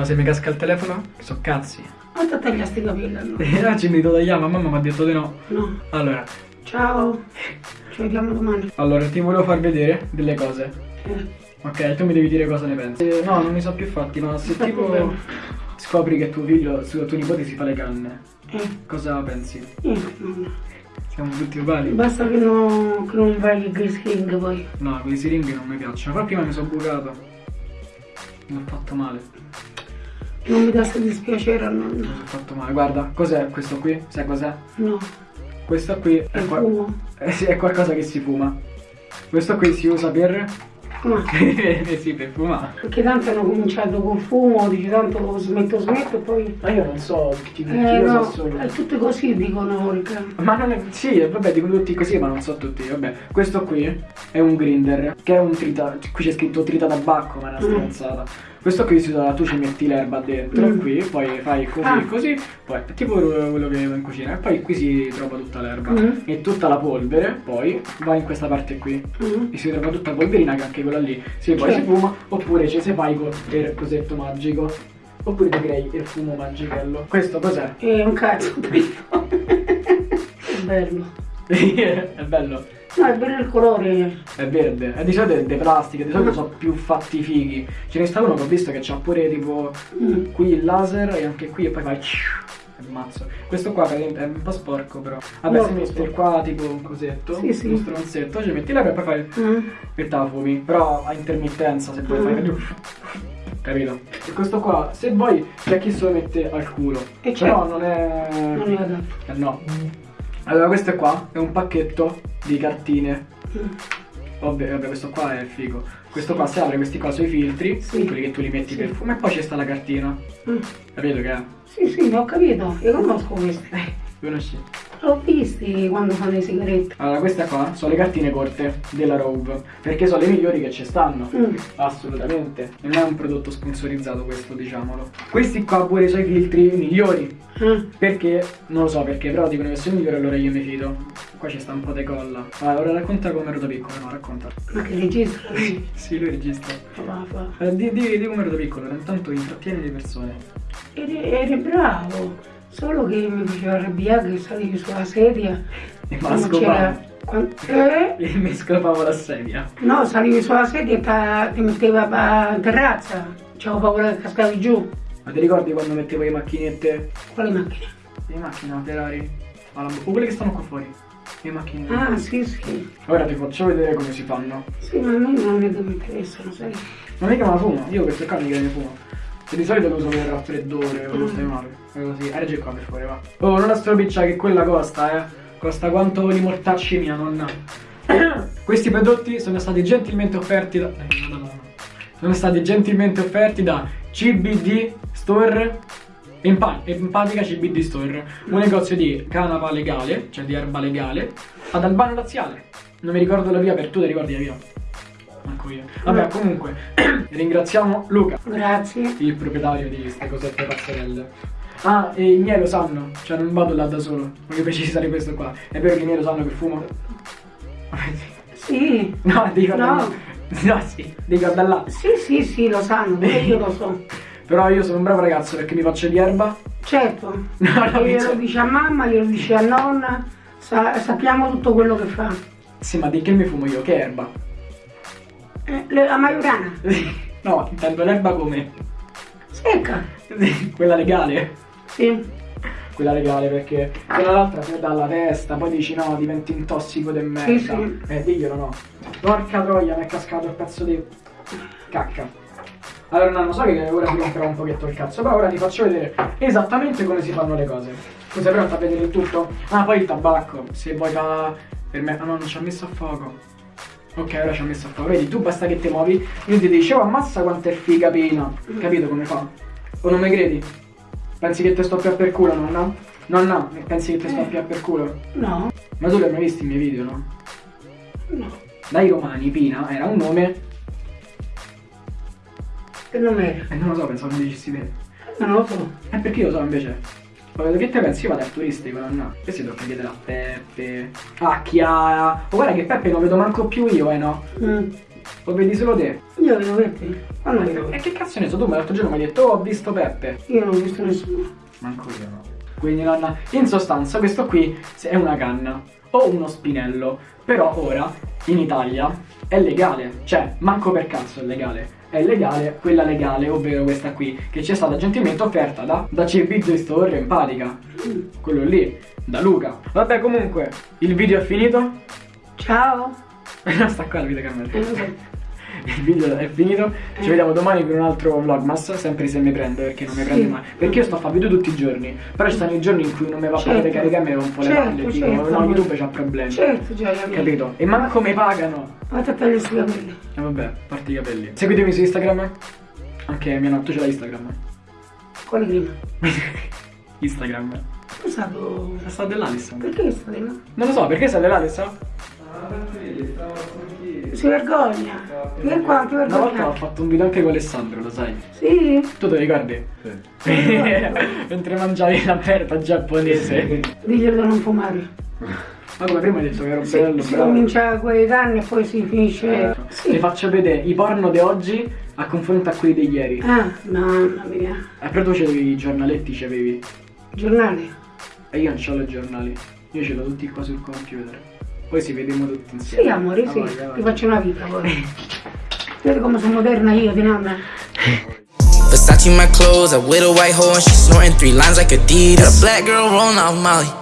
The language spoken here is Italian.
ma se mi casca il telefono, so cazzi. Ti tagliasti i capelli allora? Oggi mi ma mamma mi ha detto di no. No. Allora, Ciao. Ci vediamo domani. allora, ti volevo far vedere delle cose. Eh. Ok, tu mi devi dire cosa ne pensi. Eh, no, non mi so più fatti, ma se tipo scopri che tuo figlio, su- tuo nipote si fa le canne, Eh. cosa pensi? No. Siamo tutti uguali? Basta che, no, che non vai il grease poi. No, quei siringhe non mi piacciono. Però prima mi sono bucato. Mi ho fatto male. Non mi dà sto dispiacere a nonno. sono fatto male. Guarda, cos'è questo qui? Sai cos'è? No. Questo qui è, È fumo. eh è qualcosa che si fuma. Questo qui si usa per... Ma eh sì, per fumare. perché tanto hanno cominciato col fumo, dice tanto smetto smetto e poi. Ma io non so, ti Eh io so no, solo. è tutte così dicono Orica. Ma non è. Sì, vabbè, dicono tutti così, ma non so tutti. Vabbè, questo qui è un grinder, che è un trita. Qui c'è scritto trita tabacco, ma è una Mm. Questo qui si usa, tu ci metti l'erba dentro, Mm. qui, poi fai così, Ah. così, poi è tipo quello che avevo in cucina. E poi qui si trova tutta l'erba. Mm. E tutta la polvere, poi va in questa parte qui. Mm. E si trova tutta la polverina che anche quella lì. Sì, poi si fuma, oppure ci si fai con il cosetto magico. Oppure ti crei il fumo magichello. Questo cos'è? È un cazzo è bello. è bello. No, è bello il colore. È verde, è di solito è di plastica, di solito Mm. sono più fatti fighi. Ce ne sta uno che ho visto che c'ha pure tipo Mm. qui il laser e anche qui e poi fai è mazzo. Questo qua è un po' sporco però. Vabbè, se metti sporco. qua tipo un cosetto, Sì, sì. un stronzetto, ci metti l'erba e poi fai Mm. e te la fumi. Però a intermittenza se vuoi Mm. fai più. Capito? E questo qua, se vuoi, c'è chi se lo mette al culo. E Però certo. non è. Non è adatto. Eh, no. Allora questo qua è un pacchetto di cartine. Vabbè, vabbè, questo qua è figo. Questo qua si apre questi qua sui filtri, Sì. quelli che tu li metti Sì. per fumo, e poi c'è sta la cartina. Mm. Capito che è? Sì, sì, ho capito. Io conosco questi. Conosci? L'ho visti quando fanno le sigarette. Allora, queste qua sono le cartine corte della Rove, perché sono le migliori che ci stanno. Mm. Assolutamente. Non è un prodotto sponsorizzato questo, diciamolo. Questi qua pure sono i filtri migliori. Mm. Perché? Non lo so perché, però dicono che sono migliori allora io mi fido. Qua ci sta un po' di colla. Allora, ora racconta come ero da piccolo, no, racconta. Ma che registra? Sì. Lui registra. Fa. Eh, di, di, di come ero da piccolo, intanto intrattieni le persone. Eri, eri bravo. Solo che mi faceva arrabbiare che salivi sulla sedia. E c'era- quan- eh? E mi scopavo la sedia. No, salivi sulla sedia e ti metteva a terrazza. C'avevo paura che cascavi giù. Ma ti ricordi quando mettevo le macchinette? Quale macchina? Le macchine Ferrari? O quelle che stanno qua fuori. Le macchine. Ah, sì, sì. Ora ti faccio vedere come si fanno. Sì, ma a me non che mi interessano, sai? Non è che me la fumo, io queste qua mica ne fumo. E di solito lo uso per raffreddore quando stai male. È così. Eh, qua per favore, va. Oh, non la stropiccia che quella costa, eh. Costa quanto li mortacci mia nonna. Questi prodotti sono stati gentilmente offerti da. Eh, no. Sono stati gentilmente offerti da CBD Store. Empa- Empatica CBD Store, un negozio di canapa legale, cioè di erba legale, ad Albano Laziale. Non mi ricordo la via, per tu ti ricordi la via? Manco io. Vabbè, comunque, ringraziamo Luca, Grazie. il proprietario di queste cosette pazzerelle. Ah, e i miei lo sanno, cioè non vado là da solo, voglio precisare questo qua. È vero che i miei lo sanno che fumo? Sì. No, dico No. No, sì, dico da là. Sì, sì, sì, lo sanno, io lo so. Però io sono un bravo ragazzo perché mi faccio di erba. Certo. No, no, glielo dice- dice a mamma, glielo dice a nonna, sa- sappiamo tutto quello che fa. Sì, ma di che mi fumo io? Che erba? Eh, la maiorana, No, intendo l'erba come? secca. Quella legale. Sì. Quella legale perché quella l'altra ti dà alla testa, poi dici no, diventi un tossico del merda. Sì, sì. Eh, diglielo no. Porca troia, mi è cascato il pezzo di cacca. Allora no, so che ora ti romperò un pochetto il cazzo, però ora ti faccio vedere esattamente come si fanno le cose. Tu sei pronta a vedere il tutto? Ah, poi il tabacco, se vuoi fa... Per me... Ah no, non ci ha messo a fuoco. Ok, ora ci ha messo a fuoco. Vedi, tu basta che ti muovi, io ti dicevo ammazza quanto è figa pina. Capito come fa? O non mi credi? Pensi che ti sto più a per culo, nonna? Nonna, pensi che ti sto più a per culo? No, Ma tu li hai mai visti i miei video, no? no. Dai romani, Pina era un nome Che nome era? e non lo so, pensavo mi dicessi te. Non lo so. Eh, perché io lo so invece. Poi che te pensi? Io vado al turistico, nonna. Questi tocca chiedere a Peppe, a Chiara. Oh, guarda che Peppe non vedo manco più io, eh no? Mm. Lo vedi solo te. Io vedo Peppe. Quando vedo E che cazzo ne so, tu me l'altro giorno mi hai detto, oh, ho visto Peppe. Io non ho visto nessuno. Manco io no. Quindi nonna, in sostanza questo qui è una canna o uno spinello, però ora in Italia è legale, cioè manco per cazzo è legale. È legale quella legale, ovvero questa qui, che ci è stata gentilmente offerta da, da CB Store Empatica. Quello lì, da Luca. Vabbè comunque, il video è finito. Ciao. Sta qua la videocamera. Il video è finito, ci vediamo domani con un altro vlogmas, sempre se mi prende perché non mi prende mai. Perché io sto a fare video tutti i giorni, però ci stanno i giorni in cui non mi va a Certo. fare caricare un po' le Certo, palle, tipo certo, no. YouTube c'ha problemi. Certo, già, capito. Capito? E manco mi pagano. Vado a tagliare sui capelli. E vabbè, parti i capelli. Seguitemi su Instagram. Anche mia tu ce l'hai Instagram. Quale prima? Instagram. È stato... È stato dell'Alison. Perché è stato? Non lo so, perché sei dell'Alison? Si vergogna. Vieni qua, ti Una volta ho vergogna. fatto un video anche con Alessandro, lo sai? Sì. Tu te lo ricordi? Mentre mangiavi la berta giapponese. Diglielo di non fumare. Ma come prima hai detto che ero Si, bello, si bravo. comincia con i canni e poi si finisce... Ti Sì. faccio vedere i porno di oggi a confronto a quelli di ieri. Ah, mamma mia. Eh, però tu c'avevi i giornaletti, c'avevi. Giornale. E io non c'ho i giornali. Io ce l'ho tutti qua sul computer. Poi si vediamo tutti insieme. Sì, amore, sì. vai, vai, Ti faccio una vita poi. Vedi come sono moderna io, di nonna. Versace my clothes, a with a white hoe and she snorting three lines like Adidas. Got a black girl rolling off Molly.